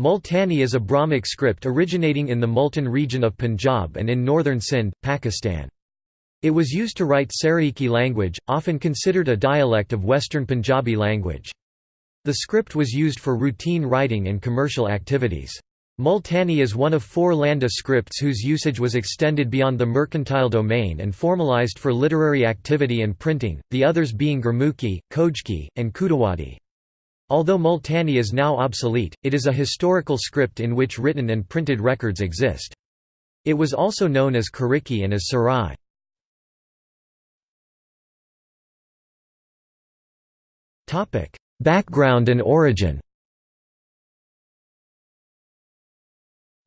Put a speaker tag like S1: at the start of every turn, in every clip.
S1: Multani is a Brahmic script originating in the Multan region of Punjab and in northern Sindh, Pakistan. It was used to write Saraiki language, often considered a dialect of Western Punjabi language. The script was used for routine writing and commercial activities. Multani is one of four Landa scripts whose usage was extended beyond the mercantile domain and formalized for literary activity and printing, the others being Gurmukhi, Khojki, and Khudawadi. Although Multani is now obsolete, it is a historical script in which written and printed records exist. It was also known as Kariki and as Sarai. Background and origin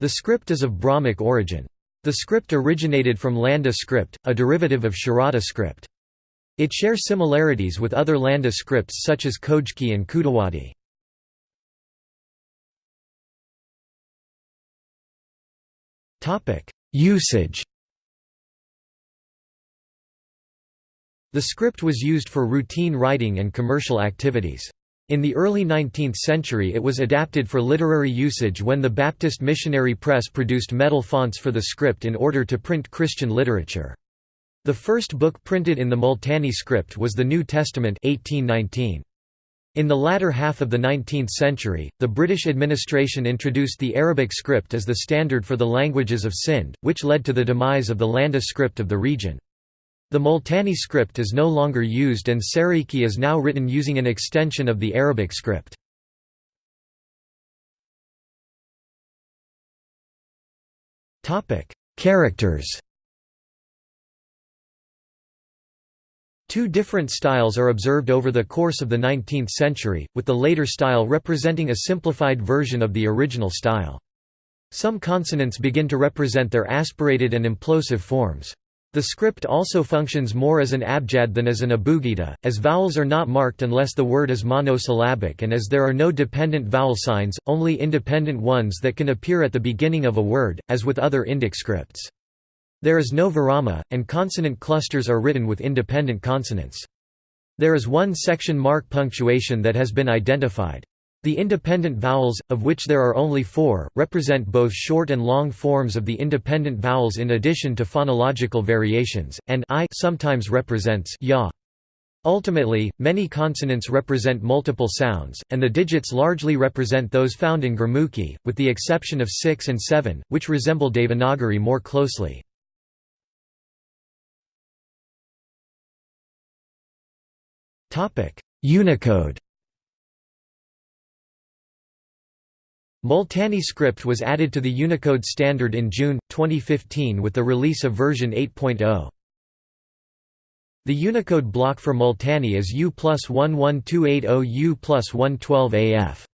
S1: The script is of Brahmic origin. The script originated from Landa script, a derivative of Sharada script. It shares similarities with other Landa scripts such as Khojki and Khudawadi. Usage The script was used for routine writing and commercial activities. In the early 19th century it was adapted for literary usage when the Baptist Missionary Press produced metal fonts for the script in order to print Christian literature. The first book printed in the Multani script was the New Testament 1819. In the latter half of the 19th century, the British administration introduced the Arabic script as the standard for the languages of Sindh, which led to the demise of the Landa script of the region. The Multani script is no longer used and Saraiki is now written using an extension of the Arabic script. Characters Two different styles are observed over the course of the 19th century, with the later style representing a simplified version of the original style. Some consonants begin to represent their aspirated and implosive forms. The script also functions more as an abjad than as an abugida, as vowels are not marked unless the word is monosyllabic and as there are no dependent vowel signs, only independent ones that can appear at the beginning of a word, as with other Indic scripts. There is no virama, and consonant clusters are written with independent consonants. There is one section mark punctuation that has been identified. The independent vowels, of which there are only four, represent both short and long forms of the independent vowels in addition to phonological variations, and I sometimes represents ya. Ultimately, many consonants represent multiple sounds, and the digits largely represent those found in Gurmukhi, with the exception of 6 and 7, which resemble Devanagari more closely. Unicode Multani script was added to the Unicode standard in June, 2015 with the release of version 8.0. The Unicode block for Multani is U plus 11280 U plus 112 AF.